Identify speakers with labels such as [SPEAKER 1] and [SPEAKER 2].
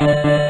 [SPEAKER 1] Música